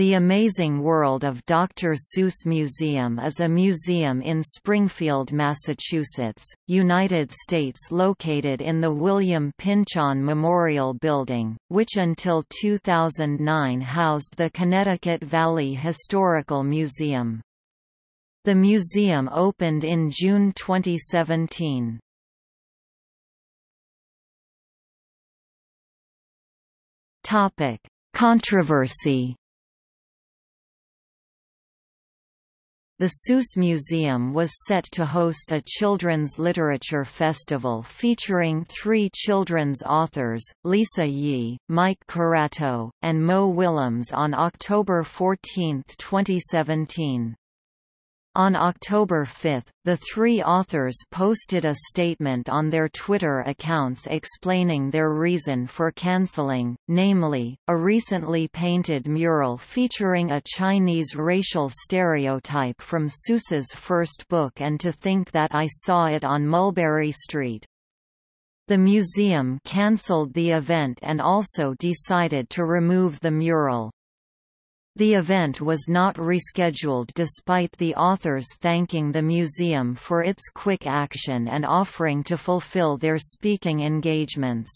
The Amazing World of Dr. Seuss Museum is a museum in Springfield, Massachusetts, United States located in the William Pynchon Memorial Building, which until 2009 housed the Connecticut Valley Historical Museum. The museum opened in June 2017. Controversy The Seuss Museum was set to host a children's literature festival featuring three children's authors, Lisa Yee, Mike Curato, and Mo Willems on October 14, 2017. On October 5, the three authors posted a statement on their Twitter accounts explaining their reason for cancelling, namely, a recently painted mural featuring a Chinese racial stereotype from Seuss's first book and to think that I saw it on Mulberry Street. The museum cancelled the event and also decided to remove the mural. The event was not rescheduled despite the authors thanking the museum for its quick action and offering to fulfill their speaking engagements.